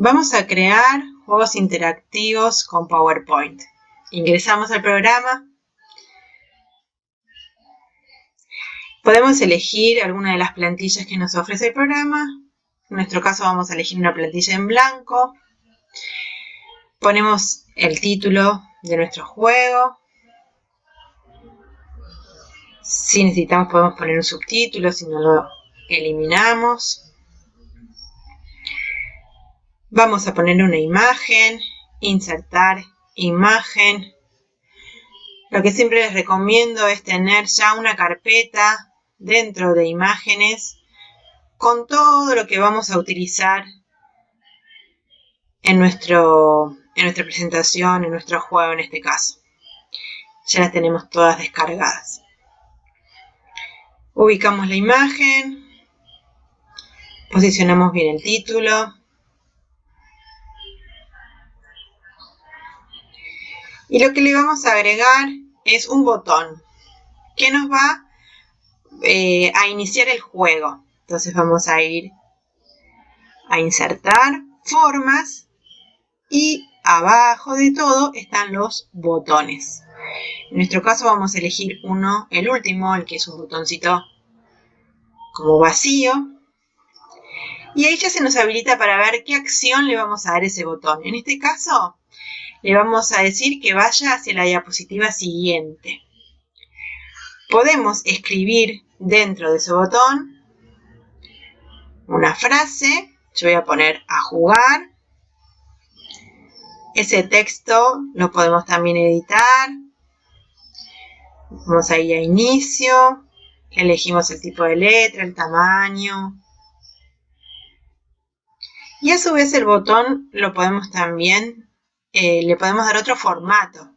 Vamos a crear juegos interactivos con PowerPoint. Ingresamos al programa. Podemos elegir alguna de las plantillas que nos ofrece el programa. En nuestro caso vamos a elegir una plantilla en blanco. Ponemos el título de nuestro juego. Si necesitamos podemos poner un subtítulo, si no lo eliminamos. Vamos a poner una imagen, insertar imagen. Lo que siempre les recomiendo es tener ya una carpeta dentro de imágenes con todo lo que vamos a utilizar en, nuestro, en nuestra presentación, en nuestro juego en este caso. Ya las tenemos todas descargadas. Ubicamos la imagen, posicionamos bien el título, Y lo que le vamos a agregar es un botón que nos va eh, a iniciar el juego. Entonces vamos a ir a insertar formas y abajo de todo están los botones. En nuestro caso vamos a elegir uno, el último, el que es un botoncito como vacío. Y ahí ya se nos habilita para ver qué acción le vamos a dar ese botón. En este caso le vamos a decir que vaya hacia la diapositiva siguiente. Podemos escribir dentro de ese botón una frase. Yo voy a poner a jugar. Ese texto lo podemos también editar. Vamos a ir a inicio. Elegimos el tipo de letra, el tamaño. Y a su vez el botón lo podemos también eh, le podemos dar otro formato.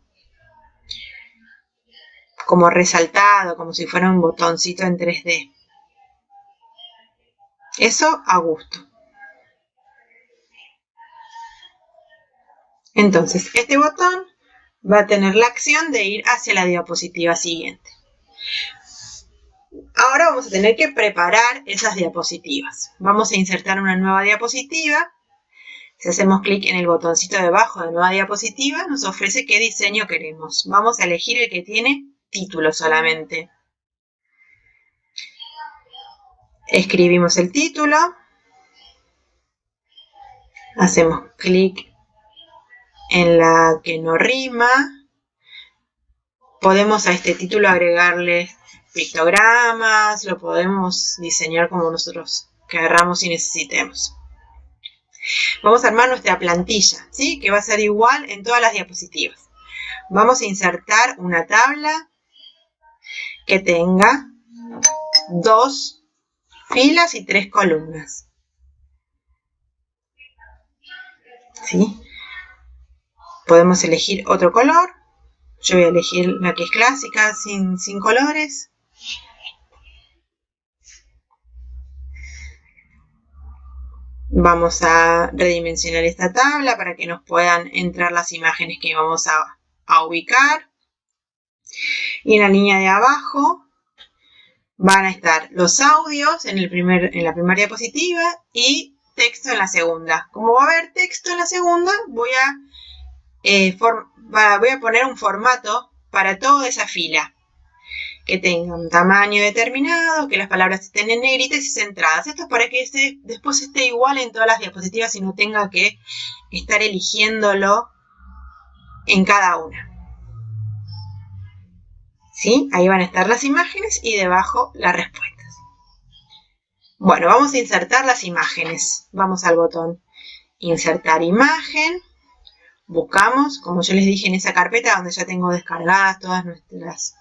Como resaltado, como si fuera un botoncito en 3D. Eso a gusto. Entonces, este botón va a tener la acción de ir hacia la diapositiva siguiente. Ahora vamos a tener que preparar esas diapositivas. Vamos a insertar una nueva diapositiva si hacemos clic en el botoncito debajo de nueva diapositiva, nos ofrece qué diseño queremos. Vamos a elegir el que tiene título solamente. Escribimos el título. Hacemos clic en la que no rima. Podemos a este título agregarle pictogramas, lo podemos diseñar como nosotros querramos y necesitemos. Vamos a armar nuestra plantilla, ¿sí? Que va a ser igual en todas las diapositivas. Vamos a insertar una tabla que tenga dos filas y tres columnas. ¿Sí? Podemos elegir otro color. Yo voy a elegir la que es clásica, sin, sin colores. Vamos a redimensionar esta tabla para que nos puedan entrar las imágenes que vamos a, ubicar. Y en la línea de abajo van a estar los audios en, el primer, en la primera diapositiva y texto en la segunda. Como va a haber texto en la segunda, voy a, eh, voy a poner un formato para toda esa fila que tenga un tamaño determinado, que las palabras estén en negritas y centradas. Esto es para que después esté igual en todas las diapositivas y no tenga que estar eligiéndolo en cada una. ¿Sí? Ahí van a estar las imágenes y debajo las respuestas. Bueno, vamos a insertar las imágenes. Vamos al botón Insertar imagen. Buscamos, como yo les dije en esa carpeta donde ya tengo descargadas todas nuestras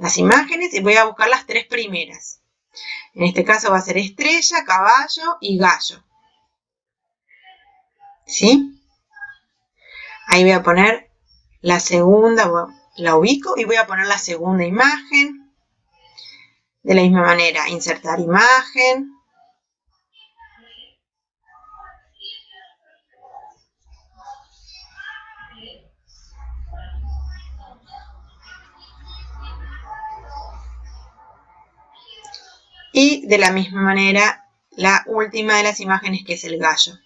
las imágenes y voy a buscar las tres primeras. En este caso va a ser estrella, caballo y gallo. ¿Sí? Ahí voy a poner la segunda, la ubico y voy a poner la segunda imagen. De la misma manera, insertar imagen. Y de la misma manera, la última de las imágenes que es el gallo.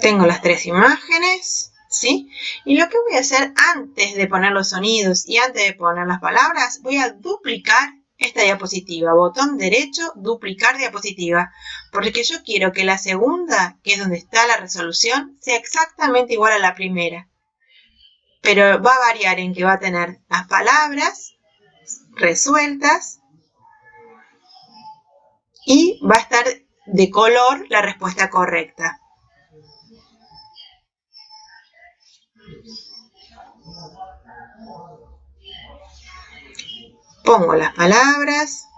Tengo las tres imágenes, ¿sí? Y lo que voy a hacer antes de poner los sonidos y antes de poner las palabras, voy a duplicar esta diapositiva. Botón derecho, duplicar diapositiva. Porque yo quiero que la segunda, que es donde está la resolución, sea exactamente igual a la primera. Pero va a variar en que va a tener las palabras resueltas y va a estar de color la respuesta correcta. Pongo las palabras,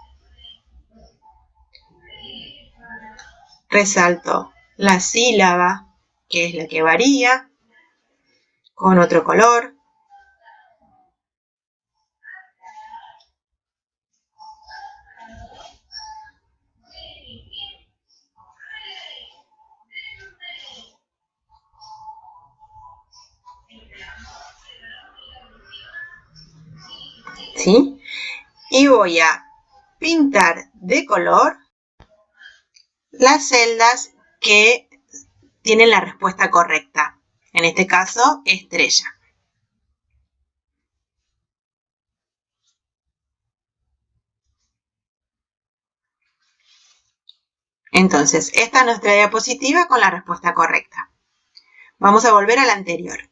resalto la sílaba, que es la que varía, con otro color. ¿Sí? Y voy a pintar de color las celdas que tienen la respuesta correcta. En este caso, estrella. Entonces, esta es nuestra diapositiva con la respuesta correcta. Vamos a volver a la anterior.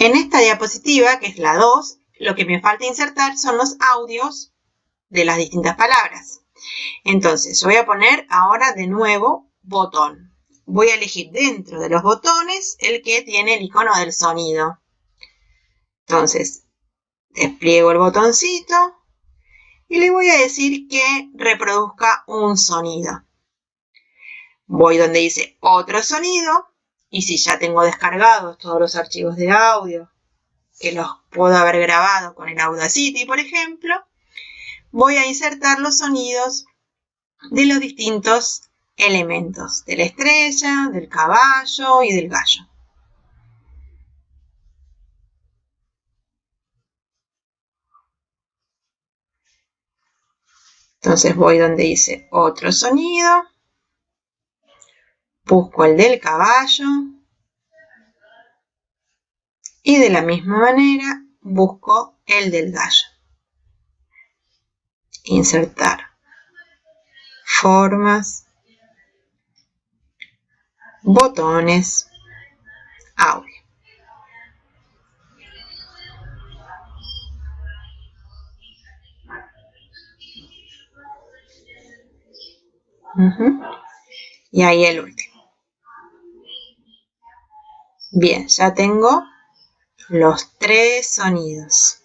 En esta diapositiva, que es la 2, lo que me falta insertar son los audios de las distintas palabras. Entonces, voy a poner ahora de nuevo botón. Voy a elegir dentro de los botones el que tiene el icono del sonido. Entonces, despliego el botoncito y le voy a decir que reproduzca un sonido. Voy donde dice otro sonido y si ya tengo descargados todos los archivos de audio, que los puedo haber grabado con el Audacity, por ejemplo, voy a insertar los sonidos de los distintos elementos, de la estrella, del caballo y del gallo. Entonces voy donde dice otro sonido busco el del caballo y de la misma manera busco el del gallo. Insertar formas, botones, audio. Y ahí el último. Bien, ya tengo los tres sonidos.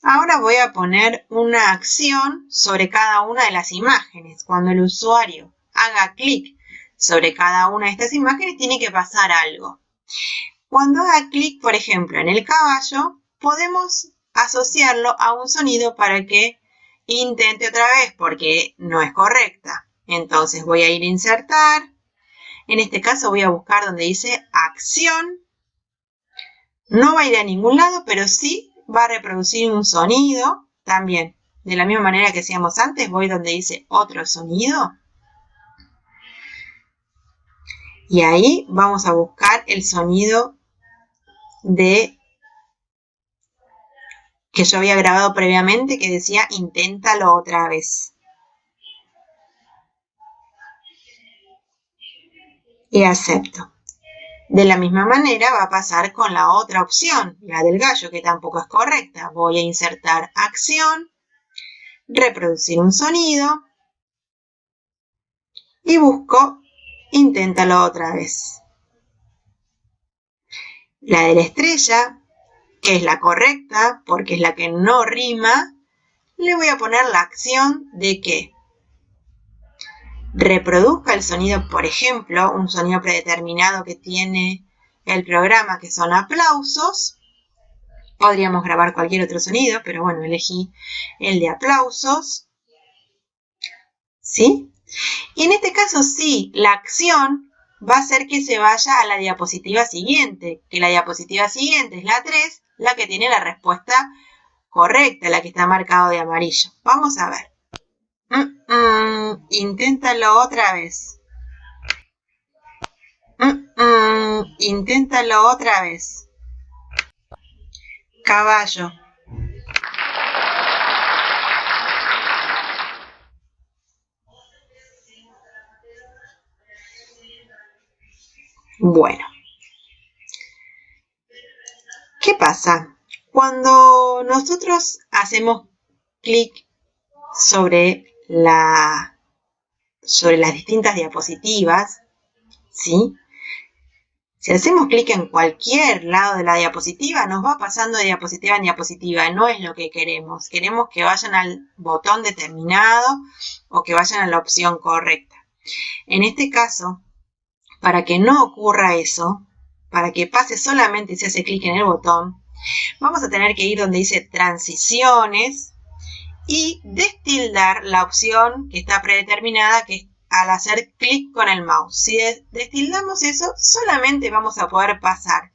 Ahora voy a poner una acción sobre cada una de las imágenes. Cuando el usuario haga clic sobre cada una de estas imágenes, tiene que pasar algo. Cuando haga clic, por ejemplo, en el caballo, podemos asociarlo a un sonido para que intente otra vez, porque no es correcta. Entonces voy a ir a insertar, en este caso voy a buscar donde dice acción. No va a ir a ningún lado, pero sí va a reproducir un sonido también. De la misma manera que hacíamos antes, voy donde dice otro sonido. Y ahí vamos a buscar el sonido de que yo había grabado previamente que decía inténtalo otra vez. Y acepto. De la misma manera va a pasar con la otra opción, la del gallo, que tampoco es correcta. Voy a insertar acción, reproducir un sonido y busco inténtalo otra vez. La de la estrella, que es la correcta porque es la que no rima, le voy a poner la acción de que reproduzca el sonido, por ejemplo, un sonido predeterminado que tiene el programa, que son aplausos. Podríamos grabar cualquier otro sonido, pero bueno, elegí el de aplausos. ¿Sí? Y en este caso sí, la acción va a hacer que se vaya a la diapositiva siguiente, que la diapositiva siguiente es la 3, la que tiene la respuesta correcta, la que está marcado de amarillo. Vamos a ver. Mm, inténtalo otra vez. Mm, inténtalo otra vez. Caballo. Bueno. ¿Qué pasa? Cuando nosotros hacemos clic sobre, sobre las distintas diapositivas, ¿sí? Si hacemos clic en cualquier lado de la diapositiva, nos va pasando de diapositiva en diapositiva. No es lo que queremos. Queremos que vayan al botón determinado o que vayan a la opción correcta. En este caso, para que no ocurra eso, para que pase solamente si hace clic en el botón, vamos a tener que ir donde dice transiciones y destildar la opción que está predeterminada, que es al hacer clic con el mouse. Si destildamos eso, solamente vamos a poder pasar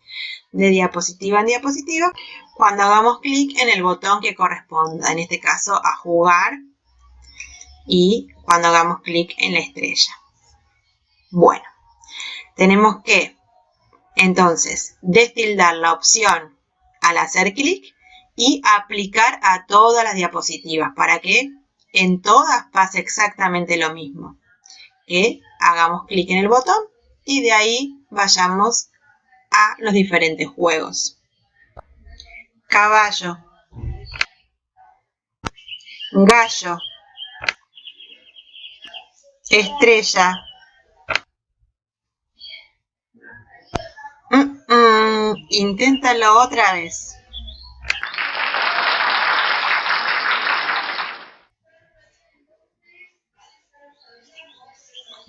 de diapositiva en diapositiva cuando hagamos clic en el botón que corresponda, en este caso a jugar y cuando hagamos clic en la estrella. Bueno, tenemos que entonces destildar la opción al hacer clic y aplicar a todas las diapositivas para que en todas pase exactamente lo mismo. Que hagamos clic en el botón y de ahí vayamos a los diferentes juegos. Caballo. Gallo. Estrella. Mm, inténtalo otra vez.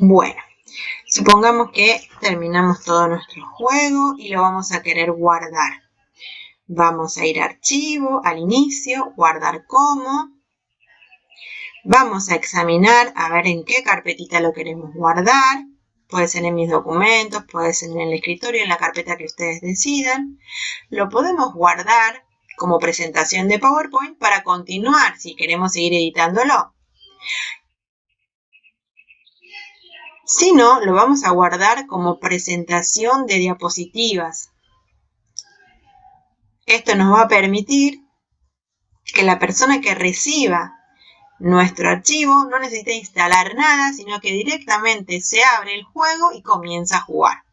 Bueno, supongamos que terminamos todo nuestro juego y lo vamos a querer guardar. Vamos a ir a archivo, al inicio, guardar como. Vamos a examinar a ver en qué carpetita lo queremos guardar. Puede ser en mis documentos, puede ser en el escritorio, en la carpeta que ustedes decidan. Lo podemos guardar como presentación de PowerPoint para continuar si queremos seguir editándolo. Si no, lo vamos a guardar como presentación de diapositivas. Esto nos va a permitir que la persona que reciba nuestro archivo no necesita instalar nada, sino que directamente se abre el juego y comienza a jugar.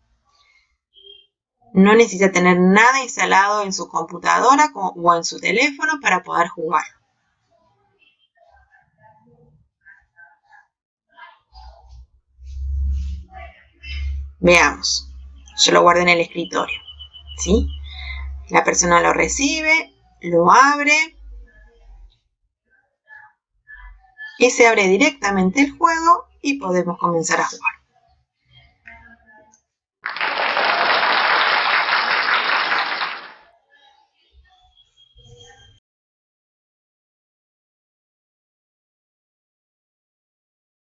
No necesita tener nada instalado en su computadora o en su teléfono para poder jugar. Veamos. Yo lo guardo en el escritorio. ¿sí? La persona lo recibe, lo abre y se abre directamente el juego y podemos comenzar a jugar.